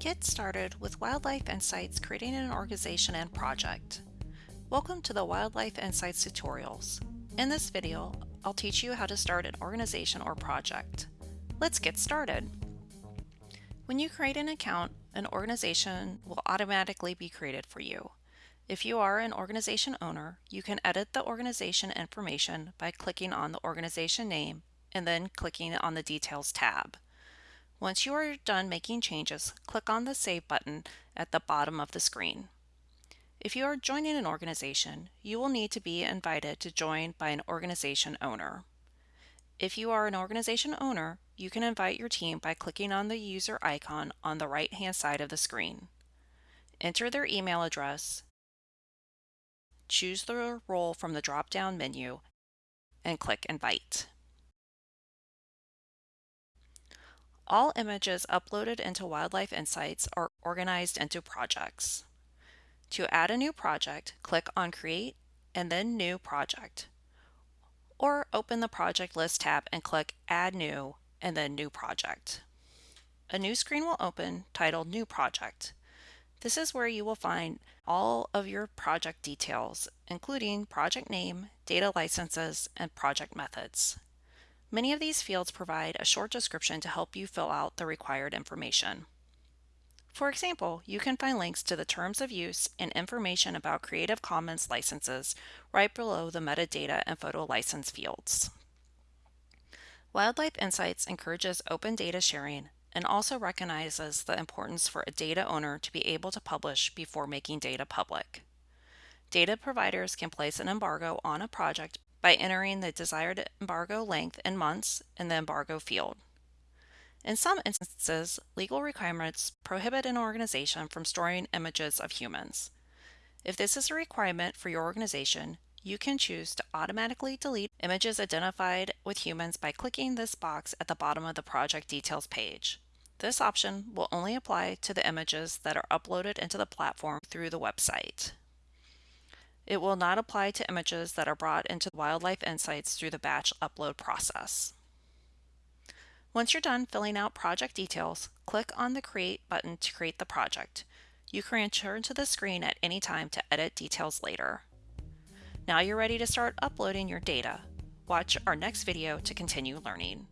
Get started with Wildlife Insights creating an organization and project. Welcome to the Wildlife Insights tutorials. In this video, I'll teach you how to start an organization or project. Let's get started. When you create an account, an organization will automatically be created for you. If you are an organization owner, you can edit the organization information by clicking on the organization name and then clicking on the Details tab. Once you are done making changes, click on the Save button at the bottom of the screen. If you are joining an organization, you will need to be invited to join by an organization owner. If you are an organization owner, you can invite your team by clicking on the user icon on the right-hand side of the screen. Enter their email address, choose the role from the drop-down menu, and click Invite. All images uploaded into Wildlife Insights are organized into projects. To add a new project, click on Create and then New Project. Or open the Project List tab and click Add New and then New Project. A new screen will open titled New Project. This is where you will find all of your project details, including project name, data licenses, and project methods. Many of these fields provide a short description to help you fill out the required information. For example, you can find links to the terms of use and information about Creative Commons licenses right below the metadata and photo license fields. Wildlife Insights encourages open data sharing and also recognizes the importance for a data owner to be able to publish before making data public. Data providers can place an embargo on a project by entering the desired embargo length in months in the embargo field. In some instances, legal requirements prohibit an organization from storing images of humans. If this is a requirement for your organization, you can choose to automatically delete images identified with humans by clicking this box at the bottom of the project details page. This option will only apply to the images that are uploaded into the platform through the website. It will not apply to images that are brought into Wildlife Insights through the batch upload process. Once you're done filling out project details, click on the Create button to create the project. You can return to the screen at any time to edit details later. Now you're ready to start uploading your data. Watch our next video to continue learning.